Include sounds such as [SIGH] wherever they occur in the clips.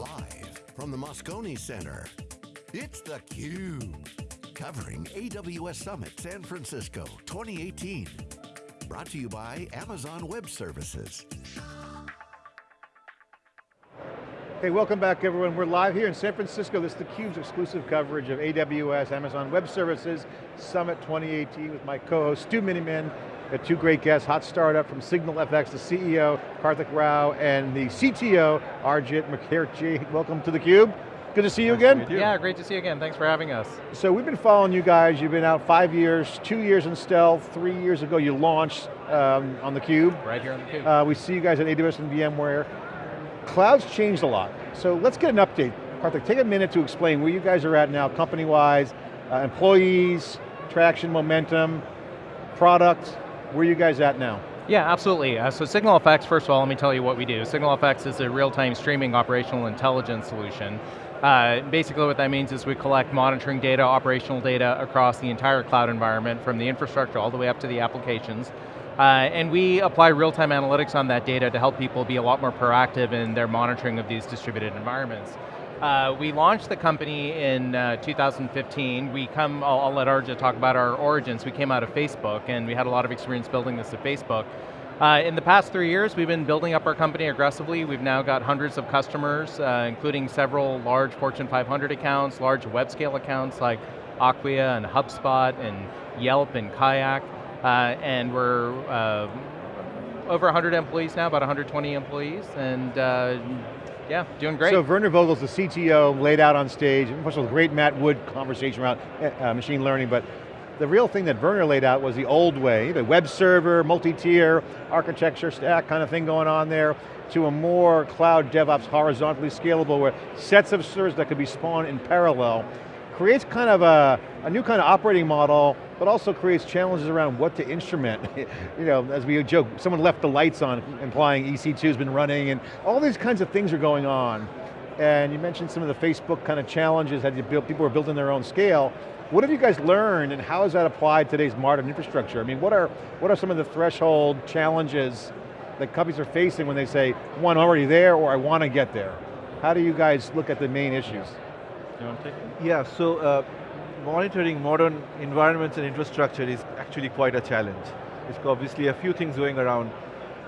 Live from the Moscone Center, it's theCUBE. Covering AWS Summit San Francisco 2018. Brought to you by Amazon Web Services. Hey, welcome back everyone. We're live here in San Francisco. This is theCUBE's exclusive coverage of AWS, Amazon Web Services, Summit 2018 with my co-host Stu Miniman, Got two great guests, Hot Startup from Signal FX, the CEO, Karthik Rao, and the CTO, Arijit Mukherji. Welcome to theCUBE. Good to see you nice again. You. Yeah, great to see you again. Thanks for having us. So we've been following you guys. You've been out five years, two years in stealth, three years ago you launched um, on theCUBE. Right here on theCUBE. Uh, we see you guys at AWS and VMware. Cloud's changed a lot. So let's get an update. Karthik, take a minute to explain where you guys are at now, company-wise, uh, employees, traction, momentum, product, where are you guys at now? Yeah, absolutely. Uh, so SignalFX, first of all, let me tell you what we do. SignalFX is a real-time streaming operational intelligence solution. Uh, basically what that means is we collect monitoring data, operational data across the entire cloud environment from the infrastructure all the way up to the applications. Uh, and we apply real-time analytics on that data to help people be a lot more proactive in their monitoring of these distributed environments. Uh, we launched the company in uh, 2015. We come, I'll, I'll let Arijit talk about our origins. We came out of Facebook and we had a lot of experience building this at Facebook. Uh, in the past three years, we've been building up our company aggressively. We've now got hundreds of customers, uh, including several large Fortune 500 accounts, large web scale accounts like Acquia and HubSpot and Yelp and Kayak. Uh, and we're uh, over 100 employees now, about 120 employees, and yeah, doing great. So Werner Vogels, the CTO, laid out on stage, and was a great Matt Wood conversation around uh, machine learning, but the real thing that Werner laid out was the old way, the web server, multi-tier, architecture stack kind of thing going on there, to a more cloud DevOps horizontally scalable where sets of servers that could be spawned in parallel creates kind of a, a new kind of operating model, but also creates challenges around what to instrument. [LAUGHS] you know, as we joke, someone left the lights on, implying EC2's been running, and all these kinds of things are going on. And you mentioned some of the Facebook kind of challenges that people are building their own scale. What have you guys learned and how has that applied to today's modern infrastructure? I mean, what are, what are some of the threshold challenges that companies are facing when they say, one, already there, or I want to get there? How do you guys look at the main issues? You want to take it? Yeah, so uh, monitoring modern environments and infrastructure is actually quite a challenge. It's obviously a few things going around.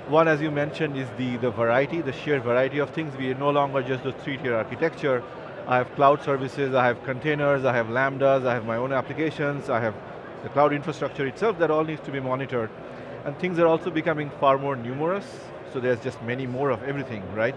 One, as you mentioned, is the, the variety, the sheer variety of things. We are no longer just the three-tier architecture. I have cloud services, I have containers, I have Lambdas, I have my own applications, I have the cloud infrastructure itself that all needs to be monitored. And things are also becoming far more numerous, so there's just many more of everything, right?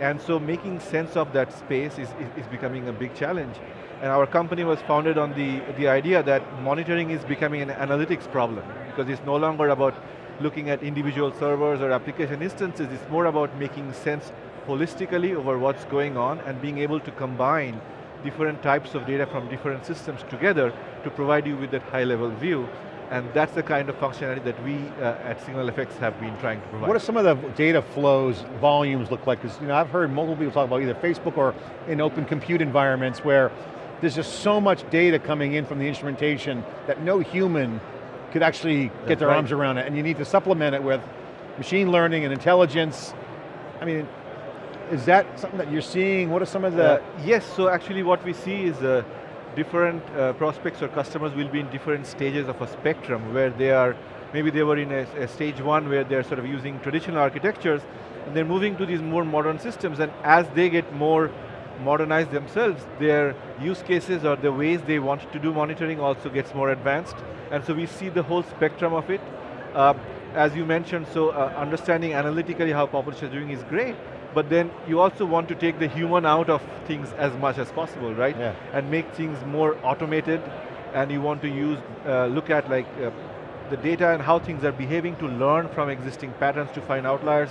And so making sense of that space is, is, is, becoming a big challenge. And our company was founded on the, the idea that monitoring is becoming an analytics problem because it's no longer about looking at individual servers or application instances, it's more about making sense holistically over what's going on and being able to combine different types of data from different systems together to provide you with that high level view and that's the kind of functionality that we uh, at SignalFX have been trying to provide. What are some of the data flows, volumes look like? Because you know, I've heard multiple people talk about either Facebook or in open compute environments where there's just so much data coming in from the instrumentation that no human could actually that's get their right. arms around it, and you need to supplement it with machine learning and intelligence. I mean, is that something that you're seeing? What are some of the... Uh, yes, so actually what we see is uh, different uh, prospects or customers will be in different stages of a spectrum where they are, maybe they were in a, a, stage one where they're sort of using traditional architectures and they're moving to these more modern systems and as they get more modernized themselves, their use cases or the ways they want to do monitoring also gets more advanced. And so we see the whole spectrum of it. Uh, as you mentioned, so uh, understanding analytically how populations are doing is great, but then you also want to take the human out of things as much as possible, right? Yeah. And make things more automated, and you want to use, uh, look at like uh, the data and how things are behaving to learn from existing patterns to find outliers.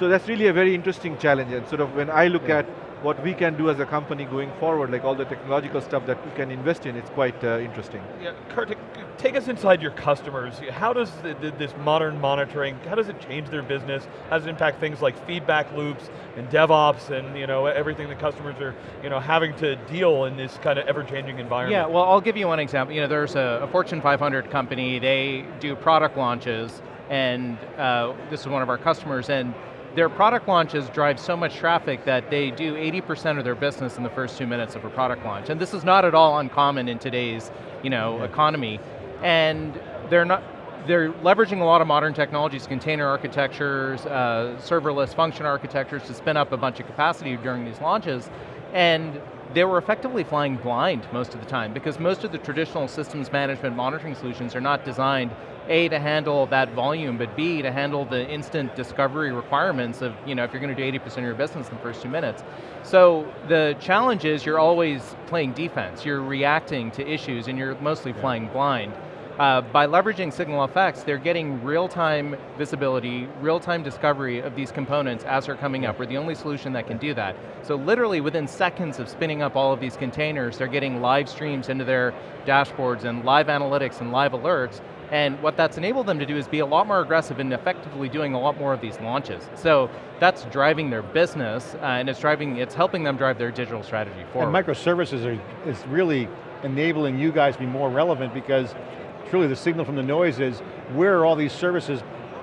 So that's really a very interesting challenge, and sort of when I look yeah. at what we can do as a company going forward, like all the technological stuff that we can invest in, it's quite uh, interesting. Yeah, Karthik, take us inside your customers. How does the, the, this modern monitoring, how does it change their business? How does it impact things like feedback loops and DevOps and you know, everything that customers are you know, having to deal in this kind of ever-changing environment? Yeah, well I'll give you one example. You know, there's a, a Fortune 500 company, they do product launches, and uh, this is one of our customers, and their product launches drive so much traffic that they do 80% of their business in the first two minutes of a product launch. And this is not at all uncommon in today's you know, yeah. economy. And they're not, they're leveraging a lot of modern technologies, container architectures, uh, serverless function architectures to spin up a bunch of capacity during these launches. And they were effectively flying blind most of the time because most of the traditional systems management monitoring solutions are not designed a, to handle that volume, but B, to handle the instant discovery requirements of, you know, if you're going to do 80% of your business in the first two minutes. So the challenge is you're always playing defense, you're reacting to issues and you're mostly yeah. flying blind. Uh, by leveraging SignalFX, they're getting real-time visibility, real-time discovery of these components as they're coming up. We're the only solution that can do that. So literally within seconds of spinning up all of these containers, they're getting live streams into their dashboards and live analytics and live alerts, and what that's enabled them to do is be a lot more aggressive in effectively doing a lot more of these launches. So that's driving their business, uh, and it's driving, it's helping them drive their digital strategy forward. And microservices are, is really enabling you guys to be more relevant because truly the signal from the noise is where are all these services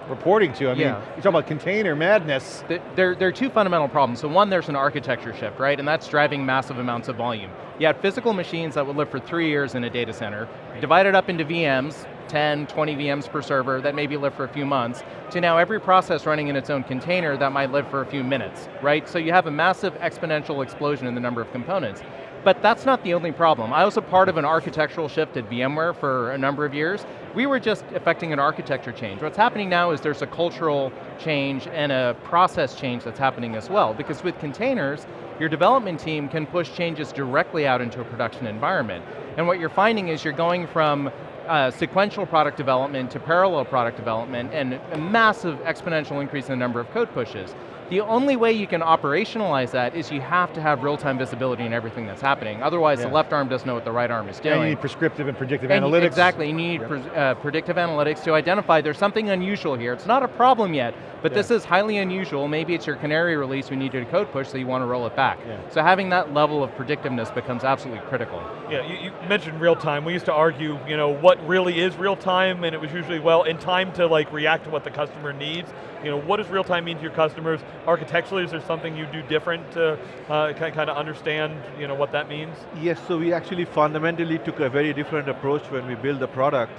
reporting to. I mean, yeah. you talk about container madness. There, there are two fundamental problems. So one, there's an architecture shift, right? And that's driving massive amounts of volume. You had physical machines that would live for three years in a data center, divided up into VMs, 10, 20 VMs per server that maybe live for a few months, to now every process running in its own container that might live for a few minutes, right? So you have a massive exponential explosion in the number of components. But that's not the only problem. I was a part of an architectural shift at VMware for a number of years. We were just affecting an architecture change. What's happening now is there's a cultural change and a process change that's happening as well. Because with containers, your development team can push changes directly out into a production environment. And what you're finding is you're going from uh, sequential product development to parallel product development and a massive exponential increase in the number of code pushes. The only way you can operationalize that is you have to have real-time visibility in everything that's happening. Otherwise, yeah. the left arm doesn't know what the right arm is doing. And you need prescriptive and predictive and analytics. Exactly, you need yep. pre uh, predictive analytics to identify there's something unusual here. It's not a problem yet, but yeah. this is highly unusual. Maybe it's your canary release we need to code push so you want to roll it back. Yeah. So having that level of predictiveness becomes absolutely critical. Yeah, you, you mentioned real time. We used to argue, you know, what really is real time, and it was usually, well, in time to like react to what the customer needs. You know, what does real time mean to your customers? Architecturally, is there something you do different to uh, kind of understand you know, what that means? Yes, so we actually fundamentally took a very different approach when we built the product,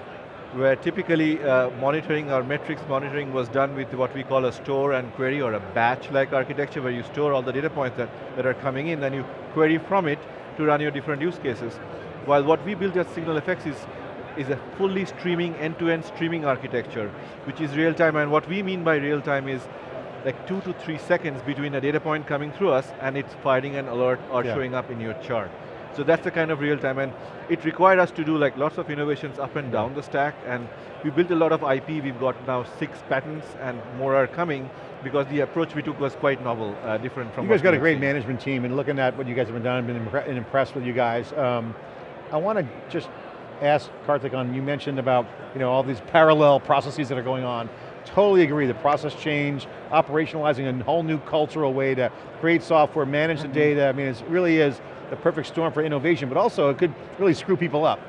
where typically uh, monitoring our metrics monitoring was done with what we call a store and query or a batch-like architecture where you store all the data points that, that are coming in, then you query from it to run your different use cases. While what we built at SignalFX is is a fully streaming, end-to-end -end streaming architecture, which is real time, and what we mean by real time is like two to three seconds between a data point coming through us and it's firing an alert or yeah. showing up in your chart. So that's the kind of real time, and it required us to do like lots of innovations up and down the stack, and we built a lot of IP, we've got now six patents, and more are coming, because the approach we took was quite novel, uh, different from You guys got a great seen. management team, and looking at what you guys have been done, I've been impressed with you guys. Um, I want to just ask Karthik on, you mentioned about you know, all these parallel processes that are going on. Totally agree, the process change, operationalizing a whole new cultural way to create software, manage the mm-hmm. data, I mean, it really is the perfect storm for innovation, but also it could really screw people up.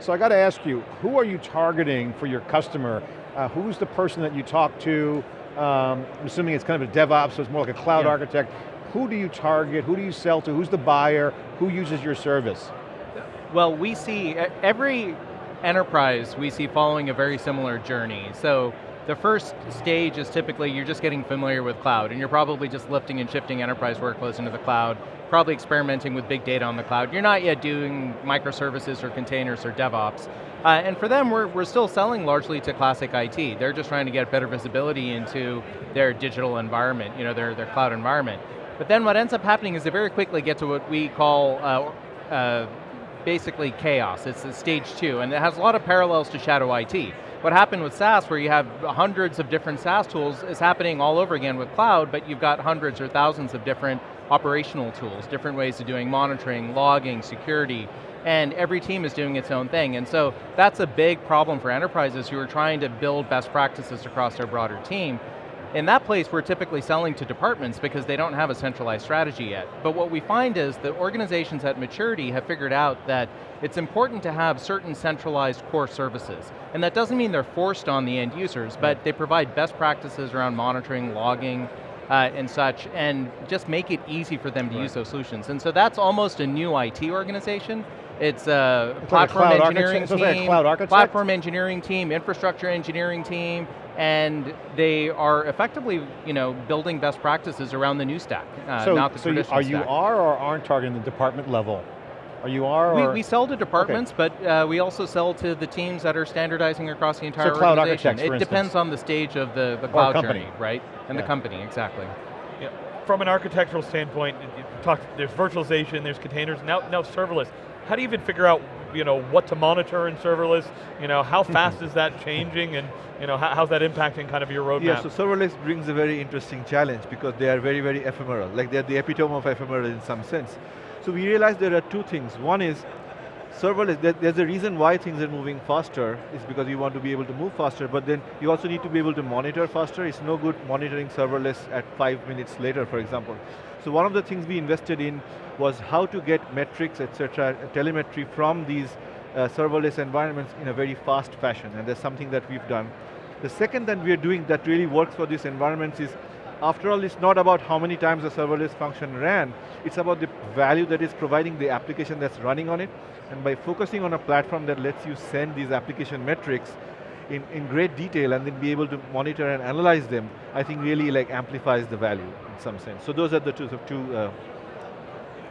So I got to ask you, who are you targeting for your customer? Uh, who's the person that you talk to? Um, I'm assuming it's kind of a DevOps, so it's more like a cloud yeah. architect. Who do you target? Who do you sell to? Who's the buyer? Who uses your service? Well, we see every enterprise we see following a very similar journey. So the first stage is typically you're just getting familiar with cloud and you're probably just lifting and shifting enterprise workloads into the cloud, probably experimenting with big data on the cloud. You're not yet doing microservices or containers or DevOps. Uh, and for them, we're, we're still selling largely to classic IT. They're just trying to get better visibility into their digital environment, you know, their, their cloud environment. But then what ends up happening is they very quickly get to what we call uh, uh, basically chaos. It's stage two, and it has a lot of parallels to Shadow IT. What happened with SaaS, where you have hundreds of different SaaS tools, is happening all over again with cloud, but you've got hundreds or thousands of different operational tools, different ways of doing monitoring, logging, security, and every team is doing its own thing. And so that's a big problem for enterprises who are trying to build best practices across their broader team. In that place, we're typically selling to departments because they don't have a centralized strategy yet. But what we find is that organizations at maturity have figured out that it's important to have certain centralized core services. And that doesn't mean they're forced on the end users, but they provide best practices around monitoring, logging, uh, and such, and just make it easy for them to Right. use those solutions. And so that's almost a new IT organization. It's a It's like a platform engineering architect- so it's like a team, cloud architect? platform engineering team, infrastructure engineering team, and they are effectively, you know, building best practices around the new stack, uh, so, not the so you, traditional are you stack. are or aren't targeting the department level? Are you are We, or? we sell to departments, but uh, we also sell to the teams that are standardizing across the entire cloud organization. architects, for it depends on the stage of the, the cloud company. journey, right? And Yeah. the company, exactly. Yeah. From an architectural standpoint, you you there's virtualization, there's containers, now, now serverless. How do you even figure out you know, what to monitor in serverless? You know, how [LAUGHS] fast is that changing and you know, how, how's that impacting kind of your roadmap? Yeah, so serverless brings a very interesting challenge because they are very, very ephemeral. Like they're the epitome of ephemeral in some sense. So we realized there are two things. One is serverless, there's a reason why things are moving faster, is because you want to be able to move faster, but then you also need to be able to monitor faster. It's no good monitoring serverless at five minutes later, for example. So one of the things we invested in was how to get metrics, etc., telemetry from these uh, serverless environments in a very fast fashion, and that's something that we've done. The second that we are doing that really works for these environments is, after all, it's not about how many times a serverless function ran, it's about the value that is providing the application that's running on it, and by focusing on a platform that lets you send these application metrics in, in great detail and then be able to monitor and analyze them, I think really like amplifies the value in some sense. So those are the two, the two uh,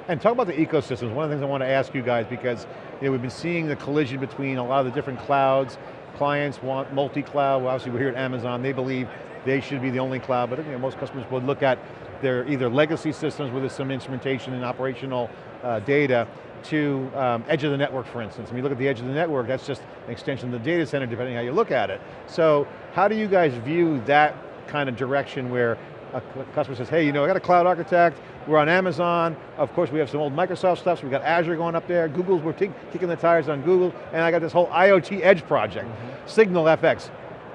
And talk about the ecosystems. One of the things I want to ask you guys because you know, we've been seeing the collision between a lot of the different clouds. Clients want multi-cloud. Well, obviously we're here at Amazon. They believe they should be the only cloud, but you know, most customers would look at their either legacy systems with some instrumentation and operational uh, data to um, edge of the network, for instance. When you look at the edge of the network, that's just an extension of the data center, depending how you look at it. So, how do you guys view that kind of direction where a customer says, hey, you know, I got a cloud architect, we're on Amazon, of course we have some old Microsoft stuff, so we got Azure going up there, Google's, we're kicking the tires on Google, and I got this whole IoT Edge project, Signal FX.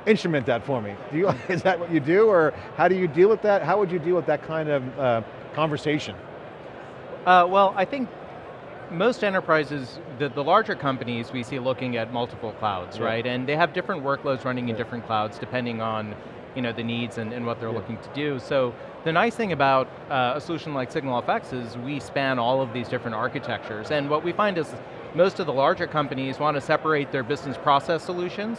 Instrument that for me. Do you, [LAUGHS] is that what you do, or how do you deal with that? How would you deal with that kind of uh, conversation? Uh, well, I think most enterprises, the, the larger companies we see looking at multiple clouds, Yeah. right? And they have different workloads running in different clouds depending on you know, the needs and, and what they're Yeah. looking to do. So the nice thing about uh, a solution like SignalFX is we span all of these different architectures. And what we find is most of the larger companies want to separate their business process solutions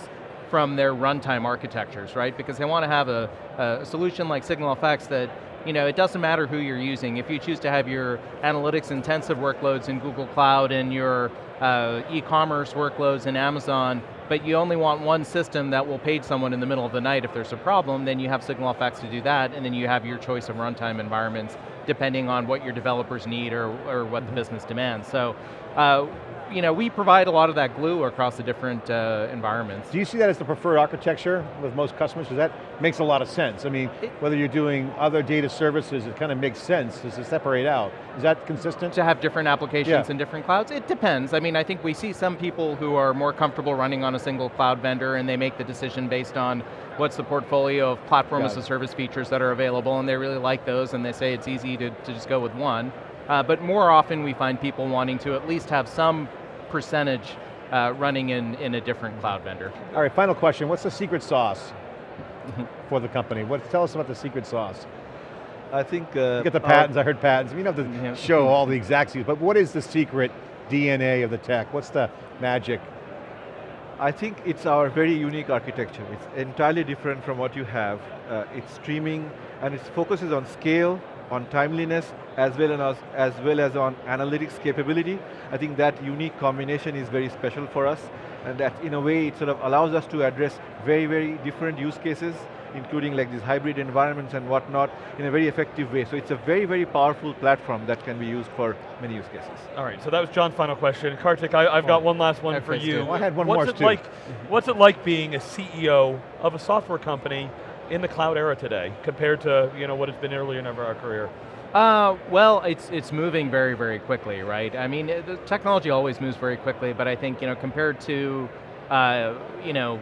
from their runtime architectures, right? Because they want to have a, a solution like SignalFX that you know, it doesn't matter who you're using. If you choose to have your analytics intensive workloads in Google Cloud and your uh, e-commerce workloads in Amazon, but you only want one system that will page someone in the middle of the night if there's a problem, then you have SignalFX to do that, and then you have your choice of runtime environments depending on what your developers need or, or what the business demands. So, uh, you know, we provide a lot of that glue across the different uh, environments. Do you see that as the preferred architecture with most customers? Because that makes a lot of sense. I mean, It- whether you're doing other data services, it kind of makes sense to separate out. Is that consistent? to have different applications Yeah. in different clouds? It depends. I mean, I think we see some people who are more comfortable running on a single cloud vendor and they make the decision based on what's the portfolio of platform Got as a service features that are available and they really like those and they say it's easy to, to just go with one. Uh, but more often we find people wanting to at least have some percentage uh, running in, in a different cloud vendor. All right, final question. What's the secret sauce [LAUGHS] for the company? What, tell us about the secret sauce. I think uh, You get the our- patents, I heard patents. You don't have Yeah. to show all the exact secrets, but what is the secret DNA of the tech? What's the magic? I think it's our very unique architecture. It's entirely different from what you have. Uh, it's streaming, and it focuses on scale, on timeliness, as well as, as well as on analytics capability. I think that unique combination is very special for us, and that in a way it sort of allows us to address very, very different use cases, including like these hybrid environments and whatnot, in a very effective way. So it's a very, very powerful platform that can be used for many use cases. All right, so that was John's final question. Karthik, I, I've got one last one I for you. Well, I had one what's more it too. like? What's it like being a CEO of a software company in the cloud era today, compared to you know what it's been earlier in our career? Uh, well, it's it's moving very very quickly, right? I mean, it- the technology always moves very quickly, but I think you know compared to, uh, you know,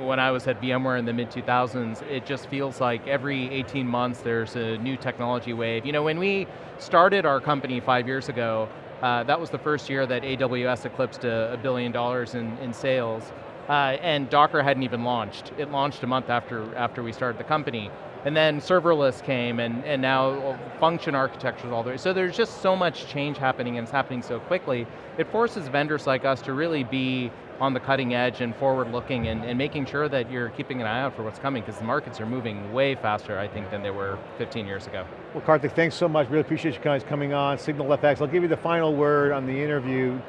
when I was at VMware in the mid 2000s, it just feels like every 18 months there's a new technology wave. You know, when we started our company five years ago, uh, that was the first year that AWS eclipsed a, a billion dollars in, in sales. Uh, and Docker hadn't even launched. It launched a month after, after we started the company. And then serverless came, and, and now function architectures all the way. So there's just so much change happening, and it's happening so quickly. It forces vendors like us to really be on the cutting edge and forward looking and, and making sure that you're keeping an eye out for what's coming because the markets are moving way faster, I think, than they were 15 years ago. Well, Karthik, thanks so much. Really appreciate you guys coming on. Signal FX, I'll give you the final word on the interview.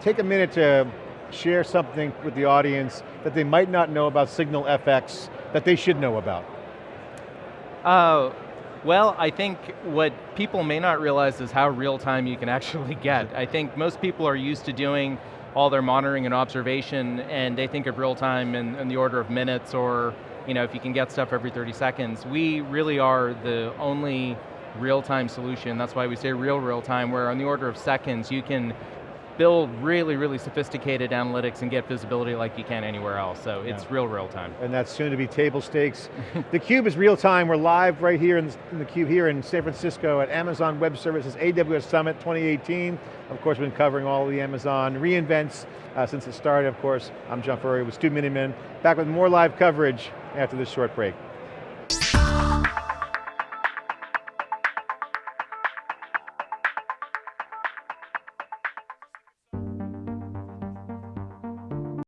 Take a minute to share something with the audience that they might not know about Signal FX that they should know about. Uh, well, I think what people may not realize is how real time you can [LAUGHS] actually get. I think most people are used to doing all their monitoring and observation and they think of real time in, in the order of minutes or you know, if you can get stuff every 30 seconds. We really are the only real-time solution. That's why we say real real time, where on the order of seconds you can build really, really sophisticated analytics and get visibility like you can anywhere else. So yeah. it's real, real time. And that's soon to be table stakes. [LAUGHS] the Cube is real time. We're live right here in, in the Cube here in San Francisco at Amazon Web Services AWS Summit 2018. Of course, we've been covering all the Amazon reinvents uh, since it started, of course. I'm John Furrier with Stu Miniman. Back with more live coverage after this short break.